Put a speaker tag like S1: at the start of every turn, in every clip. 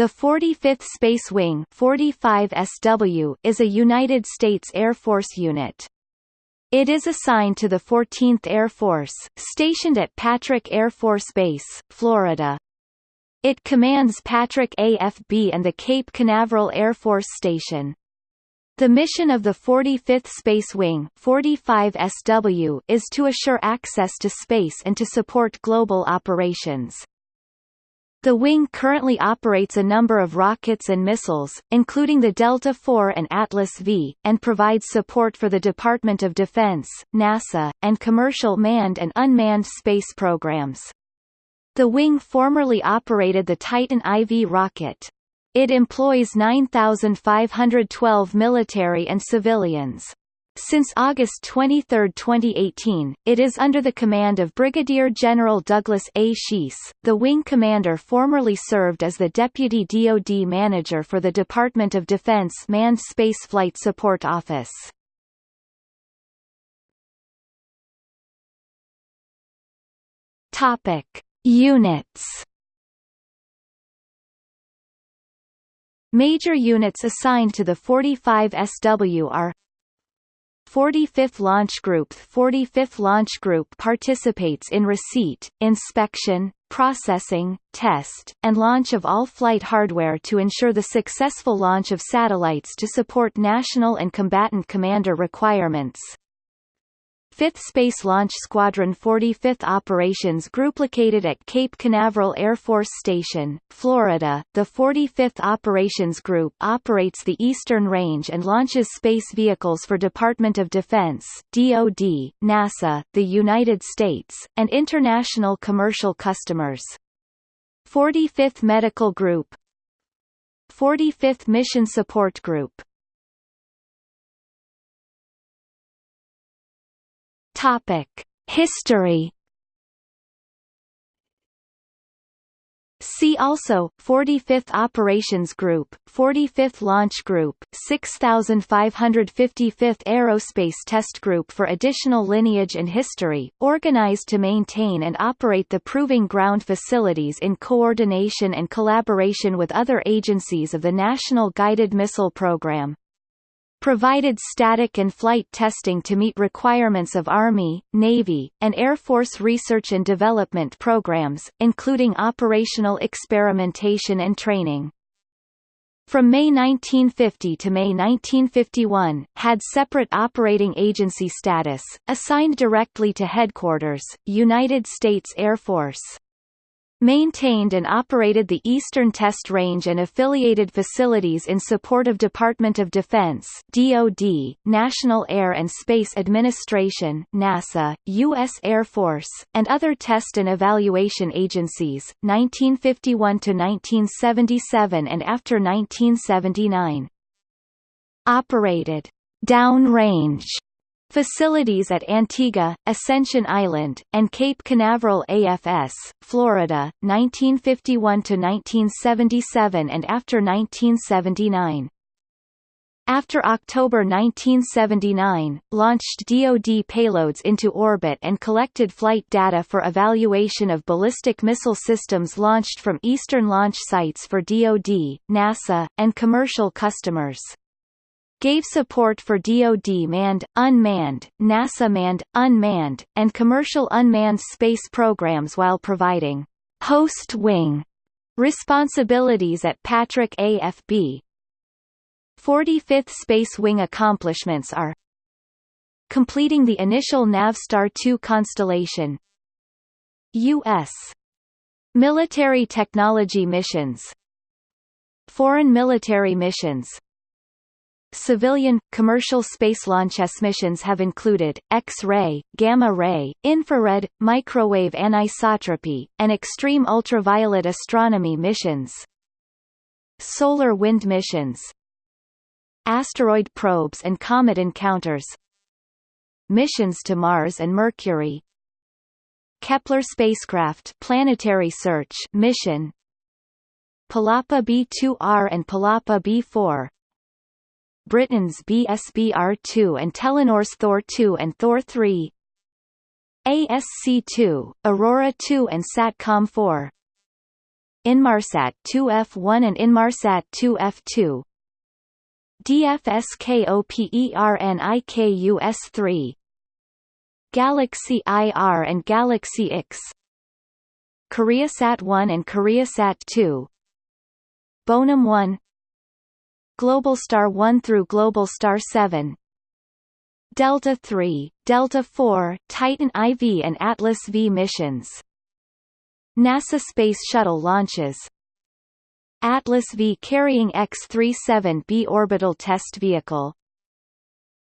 S1: The 45th Space Wing 45 SW is a United States Air Force unit. It is assigned to the 14th Air Force, stationed at Patrick Air Force Base, Florida. It commands Patrick AFB and the Cape Canaveral Air Force Station. The mission of the 45th Space Wing 45 SW is to assure access to space and to support global operations. The wing currently operates a number of rockets and missiles, including the Delta IV and Atlas V, and provides support for the Department of Defense, NASA, and commercial manned and unmanned space programs. The wing formerly operated the Titan IV rocket. It employs 9,512 military and civilians. Since August 23, 2018, it is under the command of Brigadier General Douglas A. Schiess. The wing commander formerly served as the Deputy DoD Manager for the Department of Defense Manned Space Flight Support Office. Topic: Units. Major units assigned to the 45 SW are 45th Launch Group 45th Launch Group participates in receipt, inspection, processing, test, and launch of all flight hardware to ensure the successful launch of satellites to support national and combatant commander requirements. 5th Space Launch Squadron 45th Operations Group located at Cape Canaveral Air Force Station, Florida. The 45th Operations Group operates the Eastern Range and launches space vehicles for Department of Defense, DoD, NASA, the United States, and international commercial customers. 45th Medical Group 45th Mission Support Group History. See also 45th Operations Group, 45th Launch Group, 6555th Aerospace Test Group for additional lineage and history, organized to maintain and operate the Proving Ground facilities in coordination and collaboration with other agencies of the National Guided Missile Program provided static and flight testing to meet requirements of Army, Navy, and Air Force research and development programs, including operational experimentation and training. From May 1950 to May 1951, had separate operating agency status, assigned directly to Headquarters, United States Air Force maintained and operated the Eastern Test Range and affiliated facilities in support of Department of Defense DoD, National Air and Space Administration NASA, U.S. Air Force, and other test and evaluation agencies, 1951–1977 and after 1979. Operated downrange Facilities at Antigua, Ascension Island, and Cape Canaveral AFS, Florida, 1951–1977 and after 1979. After October 1979, launched DoD payloads into orbit and collected flight data for evaluation of ballistic missile systems launched from eastern launch sites for DoD, NASA, and commercial customers gave support for DoD manned, unmanned, NASA manned, unmanned, and commercial unmanned space programs while providing host wing responsibilities at Patrick AFB. 45th Space Wing accomplishments are completing the initial Navstar 2 constellation U.S. military technology missions Foreign military missions Civilian, commercial space launch missions have included, X-ray, gamma-ray, infrared, microwave anisotropy, and extreme ultraviolet astronomy missions. Solar wind missions. Asteroid probes and comet encounters. Missions to Mars and Mercury. Kepler spacecraft planetary search mission. Palapa B2R and Palapa B4 Britain's BSBR-2 and Telenor's Thor-2 and Thor-3 ASC-2, Aurora 2 and SATCOM-4 Inmarsat 2F1 and Inmarsat 2F2 DFSKOPERNIKUS3 Galaxy IR and Galaxy X. KoreaSat 1 and KoreaSat 2 Bonum 1 Globalstar 1 through Globalstar 7 Delta 3, Delta 4, Titan IV and Atlas V missions. NASA Space Shuttle launches. Atlas V carrying X-37B orbital test vehicle.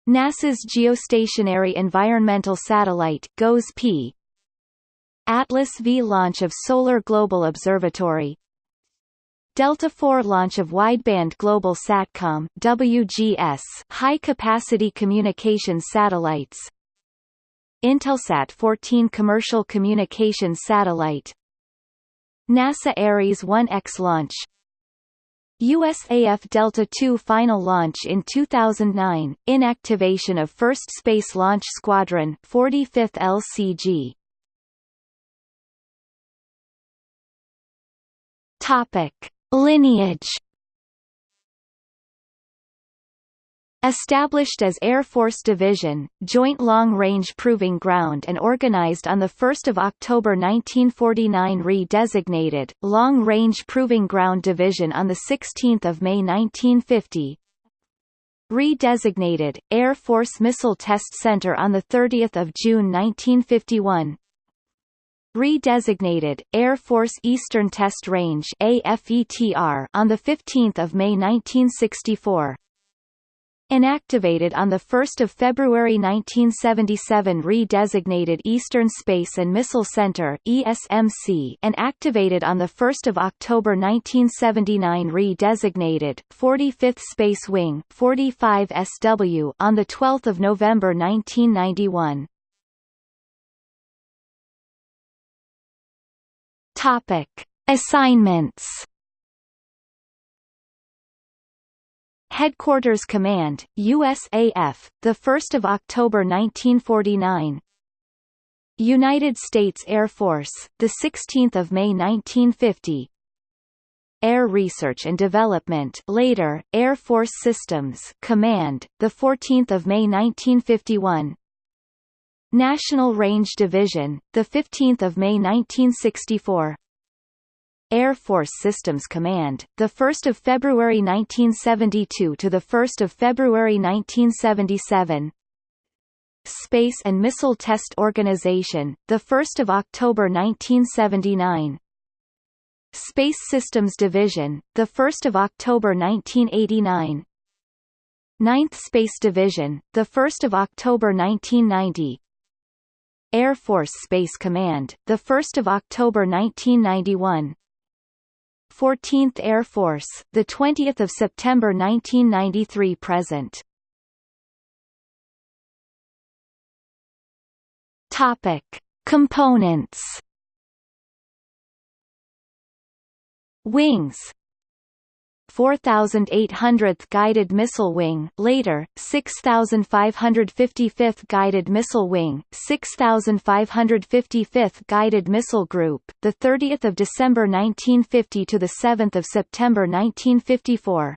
S1: NASA's Geostationary Environmental Satellite GOES-P Atlas V launch of Solar Global Observatory Delta IV launch of Wideband Global Satcom WGS high-capacity communications satellites. Intelsat 14 commercial communications satellite. NASA Ares 1X launch. USAF Delta II final launch in 2009, inactivation of first Space Launch Squadron 45th LCG. Topic: Lineage Established as Air Force Division, Joint Long Range Proving Ground and organized on 1 October 1949 Re-designated, Long Range Proving Ground Division on 16 May 1950 Re-designated, Air Force Missile Test Center on 30 June 1951 Redesignated Air Force Eastern Test Range AFETR on the 15th of May 1964. Inactivated on 1 February 1977 Redesignated Eastern Space and Missile Center ESMC and activated on 1 October 1979 Redesignated 45th Space Wing 45 SW on 12 November 1991. Topic: Assignments. Headquarters Command, USAF, the 1st of October 1949. United States Air Force, the 16th of May 1950. Air Research and Development, later Air Force Systems Command, the 14th of May 1951. National Range Division, the 15th of May 1964. Air Force Systems Command, the 1st of February 1972 to the 1st of February 1977. Space and Missile Test Organization, the 1st of October 1979. Space Systems Division, the 1st of October 1989. 9th Space Division, the 1st of October 1990. Air Force Space Command, 1 October 1991 14th Air Force, 20 September 1993 present. Topic. Components. Wings 4800th Guided Missile Wing later, 6555th Guided Missile Wing, 6555th Guided Missile Group, 30 December 1950 – to 7 September 1954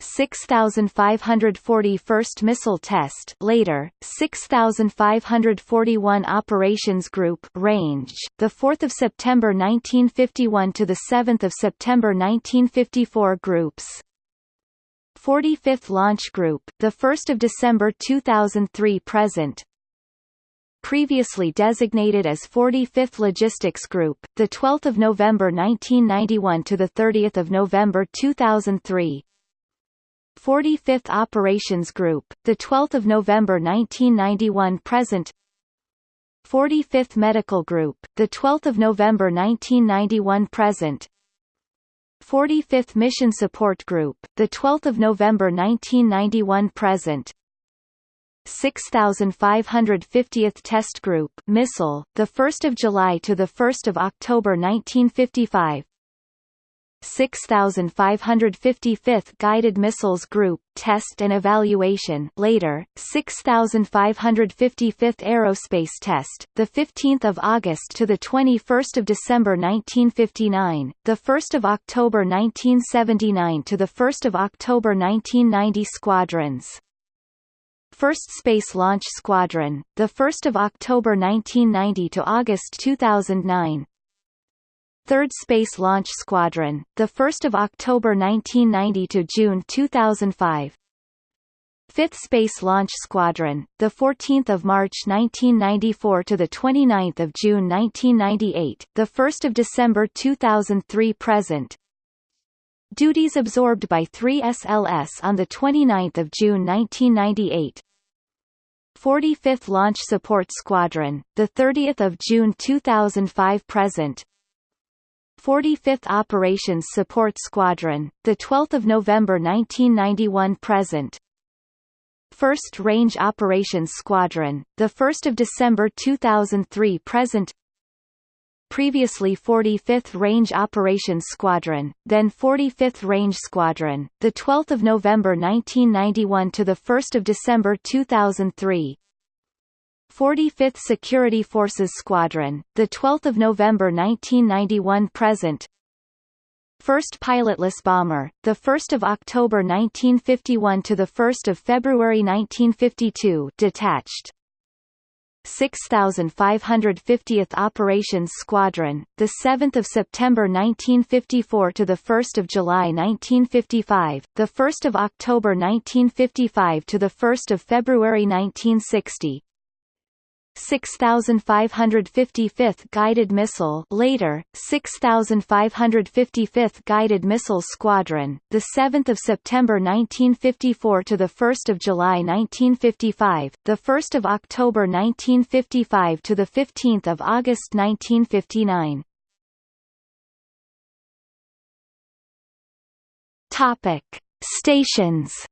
S1: 6540 First Missile Test later, 6541 Operations Group range, 4 September 1951 to 7 September 1954 groups. 45th Launch Group, 1 December 2003 present. Previously designated as 45th Logistics Group, 12 November 1991 to 30 November 2003 45th Operations Group, the 12th of November 1991 present. 45th Medical Group, the 12th of November 1991 present. 45th Mission Support Group, the 12th of November 1991 present. 6550th Test Group Missile, the 1st of July to the 1st of October 1955 6555th Guided Missiles Group Test and Evaluation. Later 6555th Aerospace Test the 15th of August to the 21st of December 1959 the 1st of October 1979 to the 1st of October 1990 squadrons. 1st Space Launch Squadron, 1 October 1990 to August 2009 3rd Space Launch Squadron, 1 October 1990 to June 2005 5th Space Launch Squadron, 14 March 1994 to 29 June 1998, 1 December 2003 present. Duties absorbed by 3 SLS on 29 June 1998 45th Launch Support Squadron, 30 June 2005 present 45th Operations Support Squadron, 12 November 1991 present 1st Range Operations Squadron, 1 December 2003 present previously 45th Range Operations Squadron, then 45th Range Squadron, the 12th of November 1991 to the 1st of December 2003. 45th Security Forces Squadron, the 12th of November 1991 present. 1st Pilotless Bomber, the 1st of October 1951 to the 1st of February 1952, detached. 6550th Operations Squadron, the 7th of September 1954 to the 1st of July 1955, the 1st of October 1955 to the 1st of February 1960. 6555th Guided Missile later 6555th Guided Missile Squadron the 7th of September 1954 to the 1st of July 1955 the 1st of October 1955 to the 15th of August 1959 Topic Stations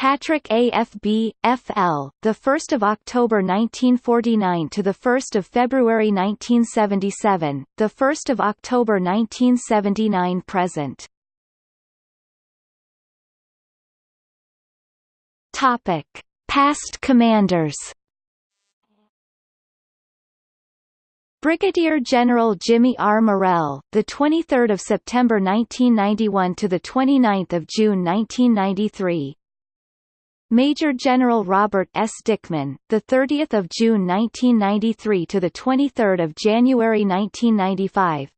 S1: Patrick AFB, FL, the 1st of October 1949 to the 1st of February 1977, the 1st of October 1979 present. Topic: Past commanders. Brigadier General Jimmy R. Morrell, the 23rd of September 1991 to the 29th of June 1993. Major General Robert S. Dickman, the 30th of June 1993 to the 23rd of January 1995.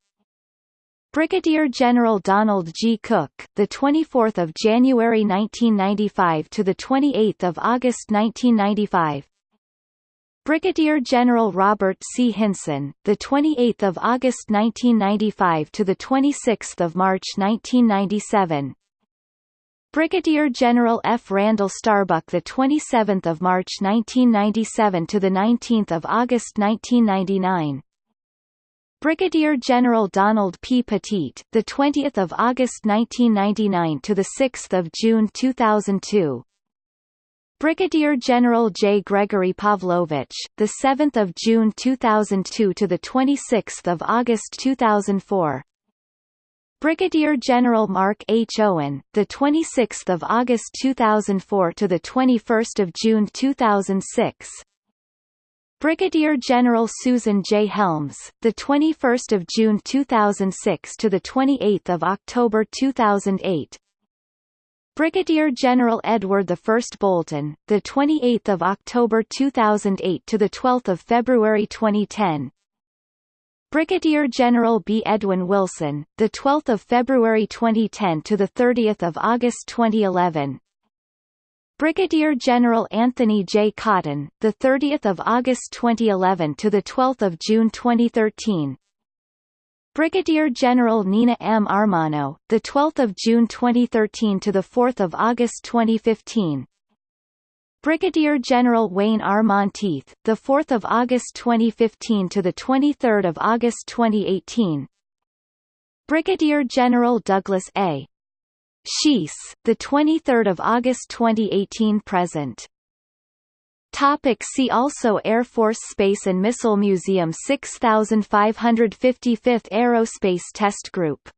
S1: Brigadier General Donald G. Cook, the 24th of January 1995 to the 28th of August 1995. Brigadier General Robert C. Hinson, the 28th of August 1995 to the 26th of March 1997. Brigadier General F. Randall Starbuck, the 27th of March 1997 to the 19th of August 1999. Brigadier General Donald P. Pettit, the 20th of August 1999 to the 6th of June 2002. Brigadier General J. Gregory Pavlovich, the 7th of June 2002 to the 26th of August 2004. Brigadier General Mark H. Owen, the 26th of August 2004 to the 21st of June 2006. Brigadier General Susan J. Helms, the 21st of June 2006 to the 28th of October 2008. Brigadier General Edward I Bolton, the 28th of October 2008 to the 12th of February 2010. Brigadier General B. Edwin Wilson, the 12th of February 2010 to the 30th of August 2011. Brigadier General Anthony J. Cotton, the 30th of August 2011 to the 12th of June 2013. Brigadier General Nina M. Armagno, the 12th of June 2013 to the 4th of August 2015. Brigadier General Wayne R. Monteith, the 4th of August 2015 to the 23rd of August 2018. Brigadier General Douglas A. Schiess, the 23rd of August 2018 present. Topic see also Air Force Space and Missile Museum 6555th Aerospace Test Group